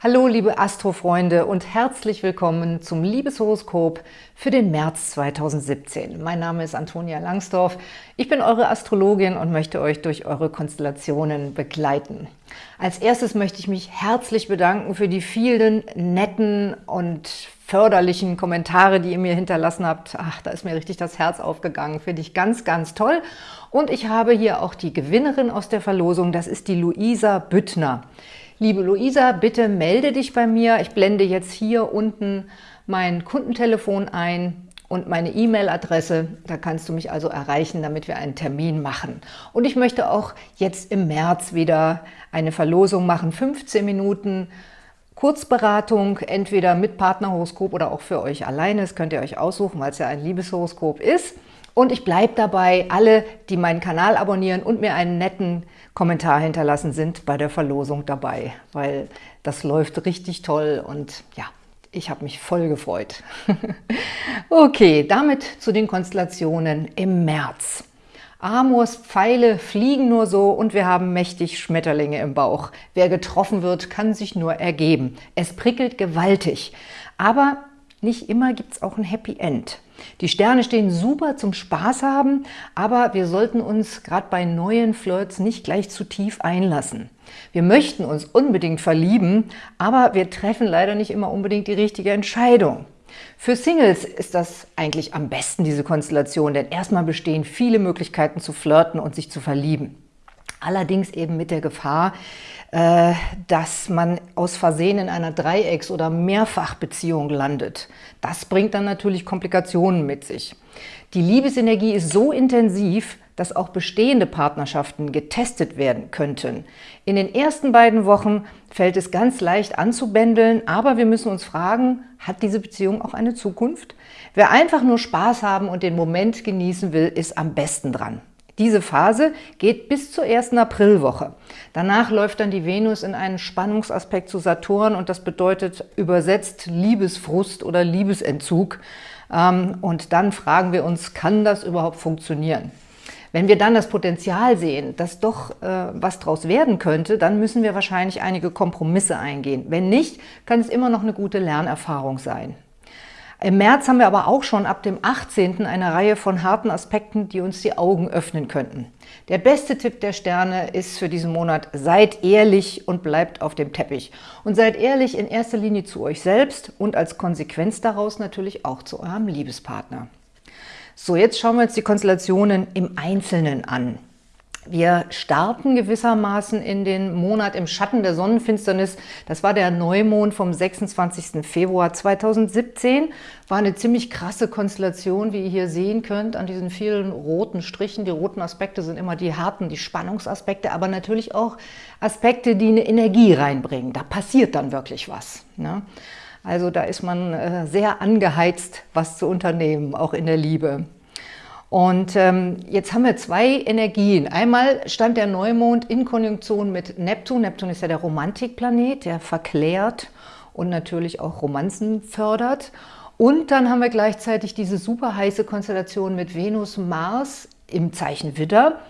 Hallo liebe Astrofreunde und herzlich willkommen zum Liebeshoroskop für den März 2017. Mein Name ist Antonia Langsdorf, ich bin eure Astrologin und möchte euch durch eure Konstellationen begleiten. Als erstes möchte ich mich herzlich bedanken für die vielen netten und förderlichen Kommentare, die ihr mir hinterlassen habt. Ach, da ist mir richtig das Herz aufgegangen. Finde ich ganz, ganz toll. Und ich habe hier auch die Gewinnerin aus der Verlosung, das ist die Luisa Büttner. Liebe Luisa, bitte melde dich bei mir. Ich blende jetzt hier unten mein Kundentelefon ein und meine E-Mail-Adresse. Da kannst du mich also erreichen, damit wir einen Termin machen. Und ich möchte auch jetzt im März wieder eine Verlosung machen. 15 Minuten Kurzberatung, entweder mit Partnerhoroskop oder auch für euch alleine. Das könnt ihr euch aussuchen, weil es ja ein Liebeshoroskop ist. Und ich bleibe dabei, alle, die meinen Kanal abonnieren und mir einen netten Kommentar hinterlassen, sind bei der Verlosung dabei, weil das läuft richtig toll und ja, ich habe mich voll gefreut. okay, damit zu den Konstellationen im März. Amors Pfeile fliegen nur so und wir haben mächtig Schmetterlinge im Bauch. Wer getroffen wird, kann sich nur ergeben. Es prickelt gewaltig. Aber nicht immer gibt es auch ein Happy End. Die Sterne stehen super zum Spaß haben, aber wir sollten uns gerade bei neuen Flirts nicht gleich zu tief einlassen. Wir möchten uns unbedingt verlieben, aber wir treffen leider nicht immer unbedingt die richtige Entscheidung. Für Singles ist das eigentlich am besten, diese Konstellation, denn erstmal bestehen viele Möglichkeiten zu flirten und sich zu verlieben. Allerdings eben mit der Gefahr, äh, dass man aus Versehen in einer Dreiecks- oder Mehrfachbeziehung landet. Das bringt dann natürlich Komplikationen mit sich. Die Liebesenergie ist so intensiv, dass auch bestehende Partnerschaften getestet werden könnten. In den ersten beiden Wochen fällt es ganz leicht anzubändeln, aber wir müssen uns fragen, hat diese Beziehung auch eine Zukunft? Wer einfach nur Spaß haben und den Moment genießen will, ist am besten dran. Diese Phase geht bis zur ersten Aprilwoche. Danach läuft dann die Venus in einen Spannungsaspekt zu Saturn und das bedeutet übersetzt Liebesfrust oder Liebesentzug. Ähm, und dann fragen wir uns, kann das überhaupt funktionieren? Wenn wir dann das Potenzial sehen, dass doch äh, was draus werden könnte, dann müssen wir wahrscheinlich einige Kompromisse eingehen. Wenn nicht, kann es immer noch eine gute Lernerfahrung sein. Im März haben wir aber auch schon ab dem 18. eine Reihe von harten Aspekten, die uns die Augen öffnen könnten. Der beste Tipp der Sterne ist für diesen Monat, seid ehrlich und bleibt auf dem Teppich. Und seid ehrlich in erster Linie zu euch selbst und als Konsequenz daraus natürlich auch zu eurem Liebespartner. So, jetzt schauen wir uns die Konstellationen im Einzelnen an. Wir starten gewissermaßen in den Monat im Schatten der Sonnenfinsternis. Das war der Neumond vom 26. Februar 2017. War eine ziemlich krasse Konstellation, wie ihr hier sehen könnt, an diesen vielen roten Strichen. Die roten Aspekte sind immer die harten, die Spannungsaspekte, aber natürlich auch Aspekte, die eine Energie reinbringen. Da passiert dann wirklich was. Ne? Also da ist man äh, sehr angeheizt, was zu unternehmen, auch in der Liebe. Und ähm, jetzt haben wir zwei Energien. Einmal stand der Neumond in Konjunktion mit Neptun. Neptun ist ja der Romantikplanet, der verklärt und natürlich auch Romanzen fördert. Und dann haben wir gleichzeitig diese super heiße Konstellation mit Venus, Mars im Zeichen Widder,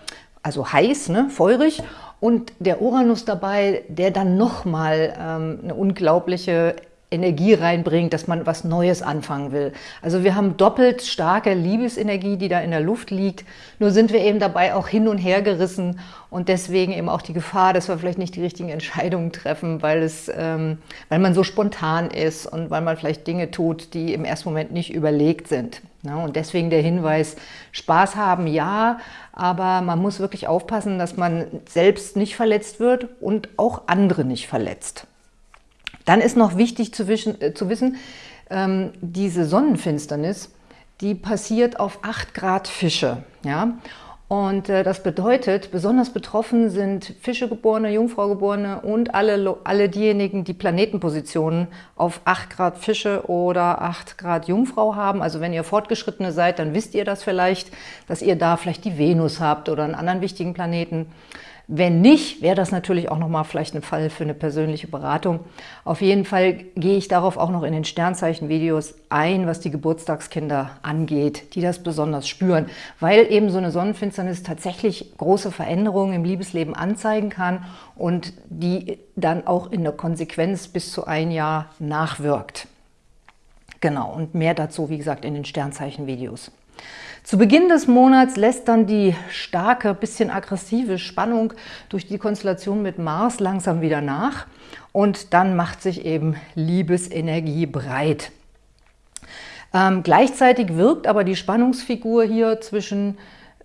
also heiß, ne, feurig, und der Uranus dabei, der dann nochmal ähm, eine unglaubliche Energie reinbringt, dass man was Neues anfangen will. Also wir haben doppelt starke Liebesenergie, die da in der Luft liegt. Nur sind wir eben dabei auch hin und her gerissen und deswegen eben auch die Gefahr, dass wir vielleicht nicht die richtigen Entscheidungen treffen, weil, es, ähm, weil man so spontan ist und weil man vielleicht Dinge tut, die im ersten Moment nicht überlegt sind. Ja, und deswegen der Hinweis, Spaß haben, ja, aber man muss wirklich aufpassen, dass man selbst nicht verletzt wird und auch andere nicht verletzt. Dann ist noch wichtig zu, wischen, äh, zu wissen, ähm, diese Sonnenfinsternis, die passiert auf 8 Grad Fische. Ja? Und äh, das bedeutet, besonders betroffen sind Fischegeborene, Jungfraugeborene und alle, alle diejenigen, die Planetenpositionen auf 8 Grad Fische oder 8 Grad Jungfrau haben. Also wenn ihr Fortgeschrittene seid, dann wisst ihr das vielleicht, dass ihr da vielleicht die Venus habt oder einen anderen wichtigen Planeten. Wenn nicht, wäre das natürlich auch nochmal vielleicht ein Fall für eine persönliche Beratung. Auf jeden Fall gehe ich darauf auch noch in den Sternzeichen-Videos ein, was die Geburtstagskinder angeht, die das besonders spüren, weil eben so eine Sonnenfinsternis tatsächlich große Veränderungen im Liebesleben anzeigen kann und die dann auch in der Konsequenz bis zu ein Jahr nachwirkt. Genau, und mehr dazu, wie gesagt, in den Sternzeichen-Videos. Zu Beginn des Monats lässt dann die starke, bisschen aggressive Spannung durch die Konstellation mit Mars langsam wieder nach und dann macht sich eben Liebesenergie breit. Ähm, gleichzeitig wirkt aber die Spannungsfigur hier zwischen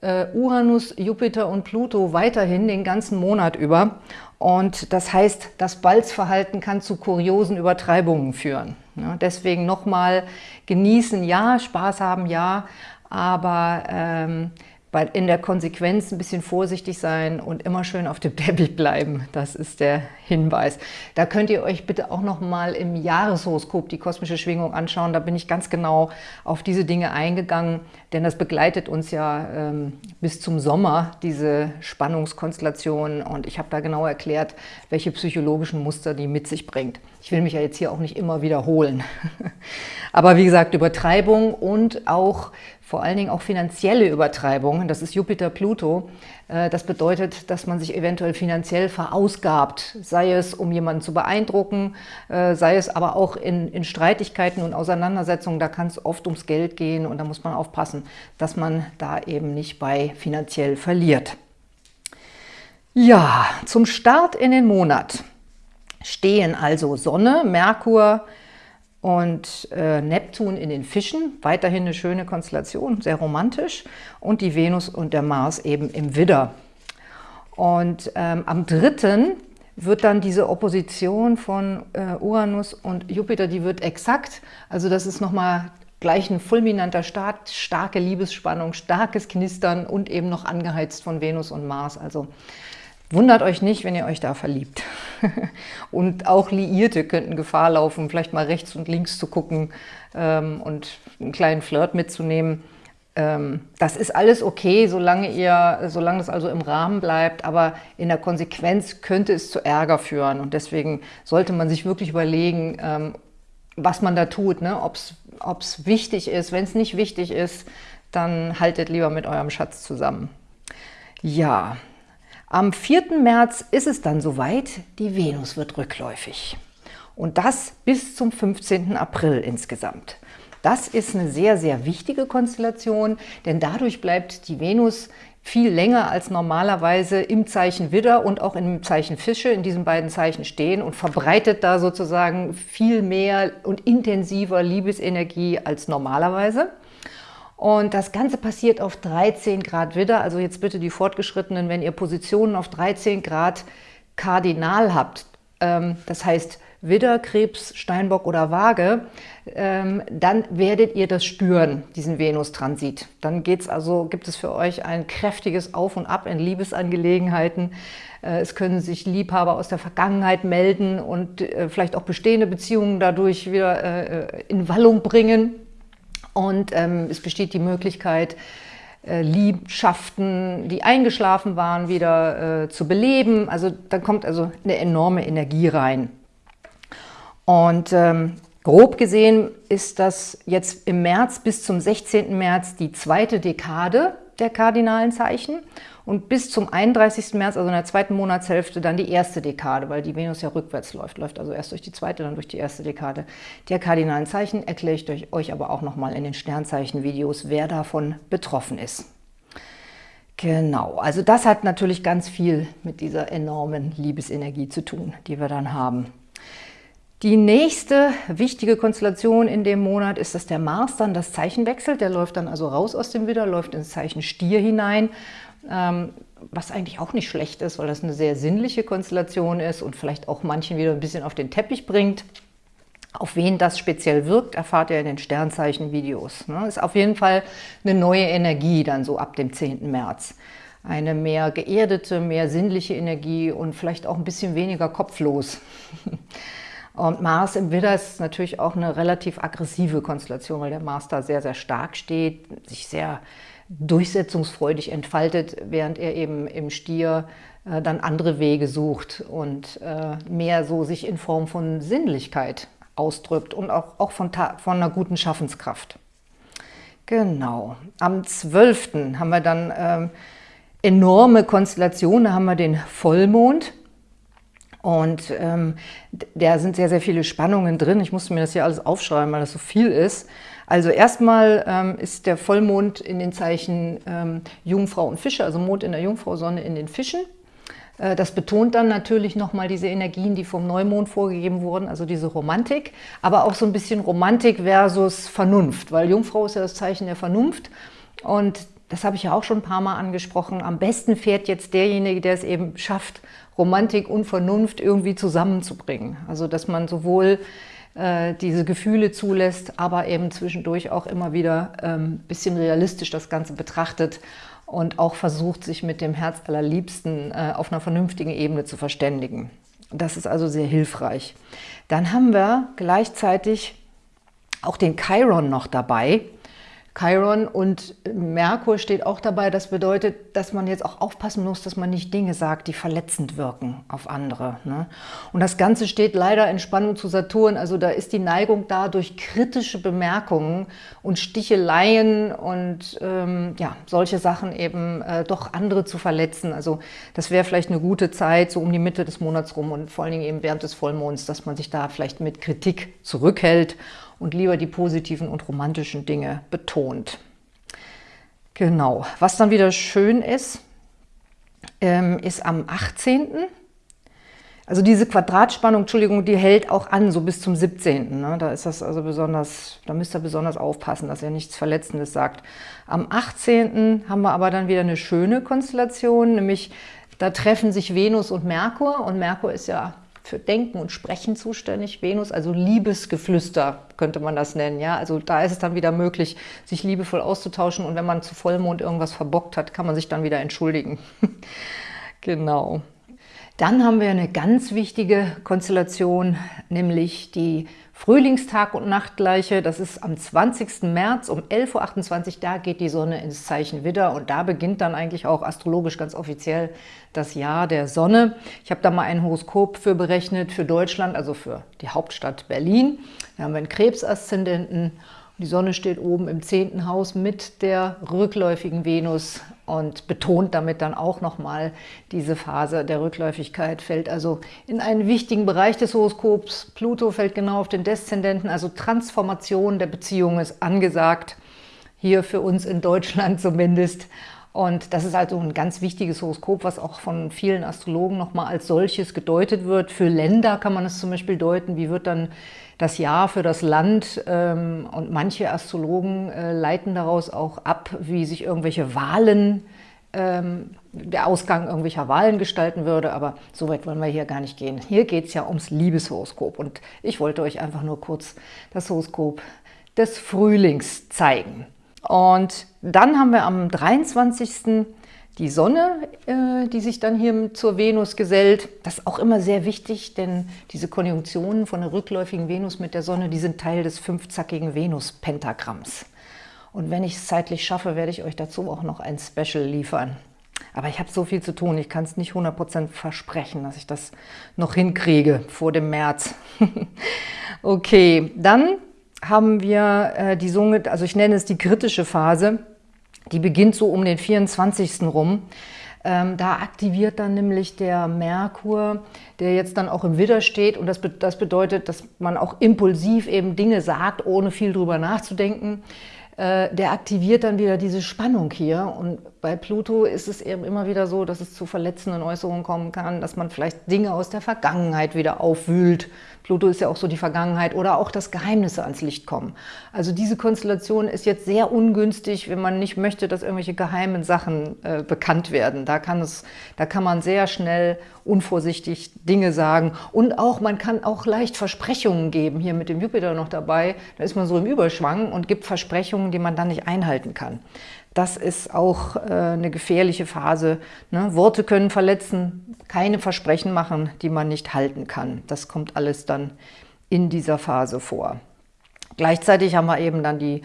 äh, Uranus, Jupiter und Pluto weiterhin den ganzen Monat über. Und das heißt, das Balzverhalten kann zu kuriosen Übertreibungen führen. Ja, deswegen nochmal genießen, ja, Spaß haben, ja, aber ähm, in der Konsequenz ein bisschen vorsichtig sein und immer schön auf dem Teppich bleiben. Das ist der Hinweis. Da könnt ihr euch bitte auch noch mal im Jahreshoroskop die kosmische Schwingung anschauen. Da bin ich ganz genau auf diese Dinge eingegangen, denn das begleitet uns ja ähm, bis zum Sommer, diese Spannungskonstellation. Und ich habe da genau erklärt, welche psychologischen Muster die mit sich bringt. Ich will mich ja jetzt hier auch nicht immer wiederholen. Aber wie gesagt, Übertreibung und auch vor allen Dingen auch finanzielle Übertreibungen, das ist Jupiter-Pluto, äh, das bedeutet, dass man sich eventuell finanziell verausgabt, sei es um jemanden zu beeindrucken, äh, sei es aber auch in, in Streitigkeiten und Auseinandersetzungen, da kann es oft ums Geld gehen und da muss man aufpassen, dass man da eben nicht bei finanziell verliert. Ja, zum Start in den Monat stehen also Sonne, Merkur, und äh, Neptun in den Fischen, weiterhin eine schöne Konstellation, sehr romantisch, und die Venus und der Mars eben im Widder. Und ähm, am 3. wird dann diese Opposition von äh, Uranus und Jupiter, die wird exakt, also das ist nochmal gleich ein fulminanter Start, starke Liebesspannung, starkes Knistern und eben noch angeheizt von Venus und Mars, also Wundert euch nicht, wenn ihr euch da verliebt. und auch Liierte könnten Gefahr laufen, vielleicht mal rechts und links zu gucken ähm, und einen kleinen Flirt mitzunehmen. Ähm, das ist alles okay, solange, ihr, solange das also im Rahmen bleibt, aber in der Konsequenz könnte es zu Ärger führen. Und deswegen sollte man sich wirklich überlegen, ähm, was man da tut, ne? ob es wichtig ist. Wenn es nicht wichtig ist, dann haltet lieber mit eurem Schatz zusammen. Ja, am 4. März ist es dann soweit, die Venus wird rückläufig. Und das bis zum 15. April insgesamt. Das ist eine sehr, sehr wichtige Konstellation, denn dadurch bleibt die Venus viel länger als normalerweise im Zeichen Widder und auch im Zeichen Fische, in diesen beiden Zeichen stehen und verbreitet da sozusagen viel mehr und intensiver Liebesenergie als normalerweise. Und das Ganze passiert auf 13 Grad Widder. Also jetzt bitte die Fortgeschrittenen, wenn ihr Positionen auf 13 Grad kardinal habt, ähm, das heißt Widder, Krebs, Steinbock oder Waage, ähm, dann werdet ihr das spüren, diesen Venus-Transit. Dann geht's also, gibt es für euch ein kräftiges Auf und Ab in Liebesangelegenheiten. Äh, es können sich Liebhaber aus der Vergangenheit melden und äh, vielleicht auch bestehende Beziehungen dadurch wieder äh, in Wallung bringen. Und ähm, es besteht die Möglichkeit, äh, Liebschaften, die eingeschlafen waren, wieder äh, zu beleben. Also da kommt also eine enorme Energie rein. Und ähm, grob gesehen ist das jetzt im März bis zum 16. März die zweite Dekade der kardinalen Zeichen und bis zum 31. März, also in der zweiten Monatshälfte, dann die erste Dekade, weil die Venus ja rückwärts läuft, läuft also erst durch die zweite, dann durch die erste Dekade der kardinalen Zeichen, erkläre ich euch aber auch nochmal in den Sternzeichen-Videos, wer davon betroffen ist. Genau, also das hat natürlich ganz viel mit dieser enormen Liebesenergie zu tun, die wir dann haben. Die nächste wichtige Konstellation in dem Monat ist, dass der Mars dann das Zeichen wechselt. Der läuft dann also raus aus dem Widder, läuft ins Zeichen Stier hinein, ähm, was eigentlich auch nicht schlecht ist, weil das eine sehr sinnliche Konstellation ist und vielleicht auch manchen wieder ein bisschen auf den Teppich bringt. Auf wen das speziell wirkt, erfahrt ihr in den Sternzeichen-Videos. Ne? Ist auf jeden Fall eine neue Energie dann so ab dem 10. März. Eine mehr geerdete, mehr sinnliche Energie und vielleicht auch ein bisschen weniger kopflos. Und Mars im Widder ist natürlich auch eine relativ aggressive Konstellation, weil der Mars da sehr, sehr stark steht, sich sehr durchsetzungsfreudig entfaltet, während er eben im Stier äh, dann andere Wege sucht und äh, mehr so sich in Form von Sinnlichkeit ausdrückt und auch, auch von, von einer guten Schaffenskraft. Genau. Am 12. haben wir dann ähm, enorme Konstellationen. Da haben wir den Vollmond. Und ähm, da sind sehr, sehr viele Spannungen drin. Ich musste mir das hier alles aufschreiben, weil das so viel ist. Also erstmal ähm, ist der Vollmond in den Zeichen ähm, Jungfrau und Fische, also Mond in der Jungfrau, Sonne in den Fischen. Äh, das betont dann natürlich nochmal diese Energien, die vom Neumond vorgegeben wurden, also diese Romantik, aber auch so ein bisschen Romantik versus Vernunft, weil Jungfrau ist ja das Zeichen der Vernunft und das habe ich ja auch schon ein paar Mal angesprochen, am besten fährt jetzt derjenige, der es eben schafft, Romantik und Vernunft irgendwie zusammenzubringen. Also dass man sowohl äh, diese Gefühle zulässt, aber eben zwischendurch auch immer wieder ein ähm, bisschen realistisch das Ganze betrachtet und auch versucht, sich mit dem Herz allerliebsten äh, auf einer vernünftigen Ebene zu verständigen. Das ist also sehr hilfreich. Dann haben wir gleichzeitig auch den Chiron noch dabei. Chiron und Merkur steht auch dabei. Das bedeutet, dass man jetzt auch aufpassen muss, dass man nicht Dinge sagt, die verletzend wirken auf andere. Ne? Und das Ganze steht leider in Spannung zu Saturn. Also da ist die Neigung da, durch kritische Bemerkungen und Sticheleien und ähm, ja, solche Sachen eben äh, doch andere zu verletzen. Also das wäre vielleicht eine gute Zeit, so um die Mitte des Monats rum und vor allen Dingen eben während des Vollmonds, dass man sich da vielleicht mit Kritik zurückhält und lieber die positiven und romantischen Dinge betont. Genau, was dann wieder schön ist, ähm, ist am 18., also diese Quadratspannung, Entschuldigung, die hält auch an, so bis zum 17. Ne? Da ist das also besonders, da müsst ihr besonders aufpassen, dass ihr nichts Verletzendes sagt. Am 18. haben wir aber dann wieder eine schöne Konstellation, nämlich da treffen sich Venus und Merkur und Merkur ist ja für Denken und Sprechen zuständig, Venus, also Liebesgeflüster könnte man das nennen. Ja? Also da ist es dann wieder möglich, sich liebevoll auszutauschen und wenn man zu Vollmond irgendwas verbockt hat, kann man sich dann wieder entschuldigen. genau. Dann haben wir eine ganz wichtige Konstellation, nämlich die Frühlingstag- und Nachtgleiche. Das ist am 20. März um 11.28 Uhr. Da geht die Sonne ins Zeichen Widder und da beginnt dann eigentlich auch astrologisch ganz offiziell das Jahr der Sonne. Ich habe da mal ein Horoskop für berechnet für Deutschland, also für die Hauptstadt Berlin. Da haben wir einen Krebsaszendenten die Sonne steht oben im zehnten Haus mit der rückläufigen Venus und betont damit dann auch nochmal diese Phase der Rückläufigkeit, fällt also in einen wichtigen Bereich des Horoskops. Pluto fällt genau auf den Deszendenten, also Transformation der Beziehung ist angesagt, hier für uns in Deutschland zumindest. Und das ist also ein ganz wichtiges Horoskop, was auch von vielen Astrologen nochmal als solches gedeutet wird. Für Länder kann man es zum Beispiel deuten, wie wird dann das Jahr für das Land ähm, und manche Astrologen äh, leiten daraus auch ab, wie sich irgendwelche Wahlen, ähm, der Ausgang irgendwelcher Wahlen gestalten würde, aber so weit wollen wir hier gar nicht gehen. Hier geht es ja ums Liebeshoroskop und ich wollte euch einfach nur kurz das Horoskop des Frühlings zeigen. Und dann haben wir am 23 die Sonne, äh, die sich dann hier zur Venus gesellt. Das ist auch immer sehr wichtig, denn diese Konjunktionen von der rückläufigen Venus mit der Sonne, die sind Teil des fünfzackigen Venus-Pentagramms. Und wenn ich es zeitlich schaffe, werde ich euch dazu auch noch ein Special liefern. Aber ich habe so viel zu tun, ich kann es nicht 100% versprechen, dass ich das noch hinkriege vor dem März. okay, dann haben wir äh, die Sunge, also ich nenne es die kritische Phase, die beginnt so um den 24. rum. Ähm, da aktiviert dann nämlich der Merkur, der jetzt dann auch im Widder steht. Und das, be das bedeutet, dass man auch impulsiv eben Dinge sagt, ohne viel drüber nachzudenken. Äh, der aktiviert dann wieder diese Spannung hier. Und bei Pluto ist es eben immer wieder so, dass es zu verletzenden Äußerungen kommen kann, dass man vielleicht Dinge aus der Vergangenheit wieder aufwühlt. Pluto ist ja auch so die Vergangenheit oder auch, dass Geheimnisse ans Licht kommen. Also diese Konstellation ist jetzt sehr ungünstig, wenn man nicht möchte, dass irgendwelche geheimen Sachen äh, bekannt werden. Da kann, es, da kann man sehr schnell unvorsichtig Dinge sagen und auch man kann auch leicht Versprechungen geben, hier mit dem Jupiter noch dabei, da ist man so im Überschwang und gibt Versprechungen, die man dann nicht einhalten kann. Das ist auch äh, eine gefährliche Phase. Ne? Worte können verletzen, keine Versprechen machen, die man nicht halten kann. Das kommt alles dann in dieser Phase vor. Gleichzeitig haben wir eben dann die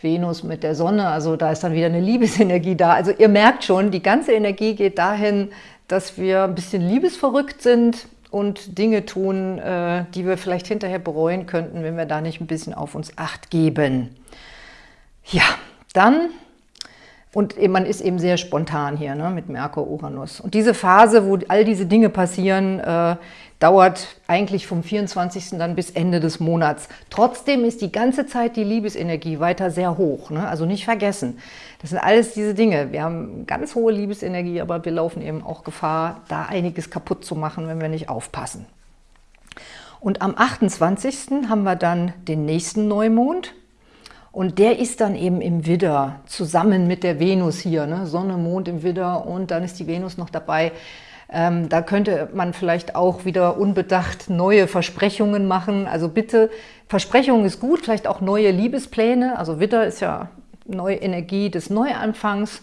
Venus mit der Sonne, also da ist dann wieder eine Liebesenergie da. Also ihr merkt schon, die ganze Energie geht dahin, dass wir ein bisschen liebesverrückt sind und Dinge tun, äh, die wir vielleicht hinterher bereuen könnten, wenn wir da nicht ein bisschen auf uns Acht geben. Ja, dann und man ist eben sehr spontan hier ne, mit Merkur, Uranus. Und diese Phase, wo all diese Dinge passieren, äh, dauert eigentlich vom 24. dann bis Ende des Monats. Trotzdem ist die ganze Zeit die Liebesenergie weiter sehr hoch. Ne? Also nicht vergessen. Das sind alles diese Dinge. Wir haben ganz hohe Liebesenergie, aber wir laufen eben auch Gefahr, da einiges kaputt zu machen, wenn wir nicht aufpassen. Und am 28. haben wir dann den nächsten Neumond. Und der ist dann eben im Widder, zusammen mit der Venus hier, ne? Sonne, Mond im Widder und dann ist die Venus noch dabei. Ähm, da könnte man vielleicht auch wieder unbedacht neue Versprechungen machen. Also bitte, Versprechungen ist gut, vielleicht auch neue Liebespläne. Also Widder ist ja neue Energie des Neuanfangs.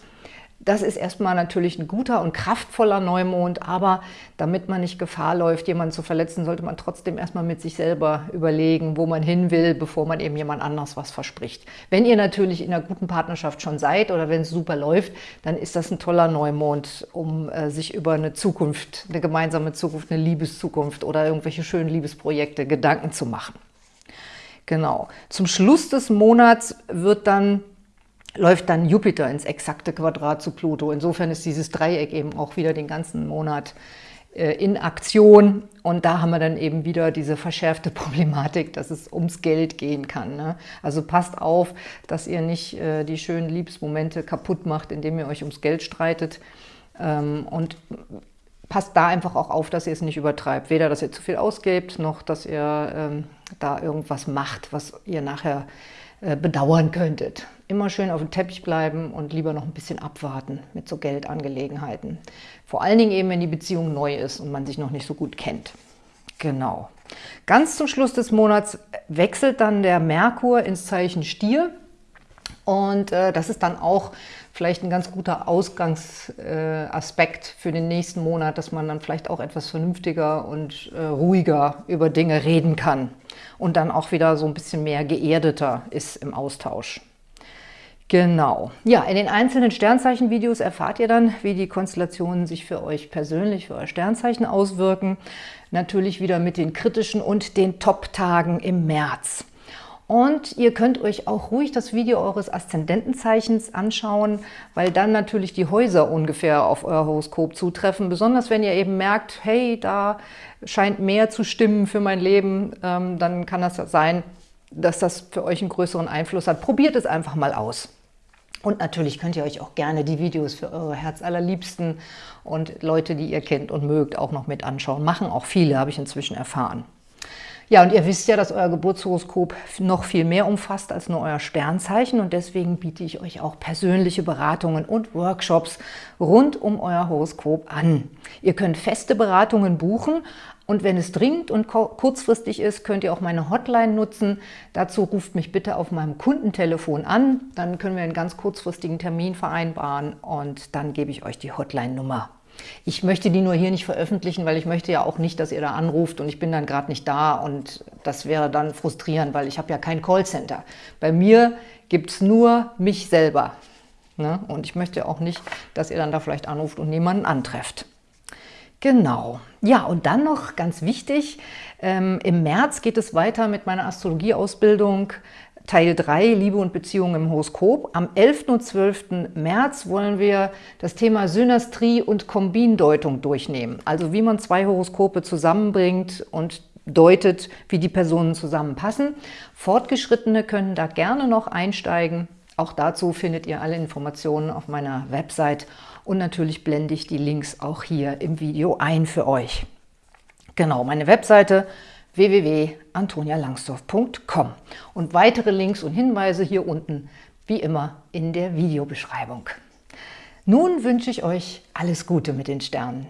Das ist erstmal natürlich ein guter und kraftvoller Neumond, aber damit man nicht Gefahr läuft, jemanden zu verletzen, sollte man trotzdem erstmal mit sich selber überlegen, wo man hin will, bevor man eben jemand anders was verspricht. Wenn ihr natürlich in einer guten Partnerschaft schon seid oder wenn es super läuft, dann ist das ein toller Neumond, um äh, sich über eine Zukunft, eine gemeinsame Zukunft, eine Liebeszukunft oder irgendwelche schönen Liebesprojekte Gedanken zu machen. Genau. Zum Schluss des Monats wird dann läuft dann Jupiter ins exakte Quadrat zu Pluto. Insofern ist dieses Dreieck eben auch wieder den ganzen Monat äh, in Aktion. Und da haben wir dann eben wieder diese verschärfte Problematik, dass es ums Geld gehen kann. Ne? Also passt auf, dass ihr nicht äh, die schönen Liebesmomente kaputt macht, indem ihr euch ums Geld streitet. Ähm, und passt da einfach auch auf, dass ihr es nicht übertreibt. Weder, dass ihr zu viel ausgebt, noch, dass ihr ähm, da irgendwas macht, was ihr nachher bedauern könntet. Immer schön auf dem Teppich bleiben und lieber noch ein bisschen abwarten mit so Geldangelegenheiten. Vor allen Dingen eben, wenn die Beziehung neu ist und man sich noch nicht so gut kennt. Genau. Ganz zum Schluss des Monats wechselt dann der Merkur ins Zeichen Stier. Und äh, das ist dann auch vielleicht ein ganz guter Ausgangsaspekt äh, für den nächsten Monat, dass man dann vielleicht auch etwas vernünftiger und äh, ruhiger über Dinge reden kann und dann auch wieder so ein bisschen mehr geerdeter ist im Austausch. Genau. Ja, in den einzelnen Sternzeichen-Videos erfahrt ihr dann, wie die Konstellationen sich für euch persönlich, für euer Sternzeichen auswirken. Natürlich wieder mit den kritischen und den Top-Tagen im März. Und ihr könnt euch auch ruhig das Video eures Aszendentenzeichens anschauen, weil dann natürlich die Häuser ungefähr auf euer Horoskop zutreffen. Besonders wenn ihr eben merkt, hey, da scheint mehr zu stimmen für mein Leben, ähm, dann kann das sein, dass das für euch einen größeren Einfluss hat. Probiert es einfach mal aus. Und natürlich könnt ihr euch auch gerne die Videos für eure Herzallerliebsten und Leute, die ihr kennt und mögt, auch noch mit anschauen. Machen auch viele, habe ich inzwischen erfahren. Ja, und ihr wisst ja, dass euer Geburtshoroskop noch viel mehr umfasst als nur euer Sternzeichen und deswegen biete ich euch auch persönliche Beratungen und Workshops rund um euer Horoskop an. Ihr könnt feste Beratungen buchen und wenn es dringend und kurzfristig ist, könnt ihr auch meine Hotline nutzen. Dazu ruft mich bitte auf meinem Kundentelefon an, dann können wir einen ganz kurzfristigen Termin vereinbaren und dann gebe ich euch die Hotline-Nummer. Ich möchte die nur hier nicht veröffentlichen, weil ich möchte ja auch nicht, dass ihr da anruft und ich bin dann gerade nicht da und das wäre dann frustrierend, weil ich habe ja kein Callcenter. Bei mir gibt es nur mich selber. Ne? Und ich möchte auch nicht, dass ihr dann da vielleicht anruft und niemanden antrefft. Genau. Ja, und dann noch ganz wichtig, ähm, im März geht es weiter mit meiner Astrologieausbildung Teil 3, Liebe und Beziehungen im Horoskop. Am 11. und 12. März wollen wir das Thema Synastrie und Kombindeutung durchnehmen. Also wie man zwei Horoskope zusammenbringt und deutet, wie die Personen zusammenpassen. Fortgeschrittene können da gerne noch einsteigen. Auch dazu findet ihr alle Informationen auf meiner Website und natürlich blende ich die Links auch hier im Video ein für euch. Genau, meine Webseite www.antonialangsdorf.com und weitere Links und Hinweise hier unten, wie immer, in der Videobeschreibung. Nun wünsche ich euch alles Gute mit den Sternen.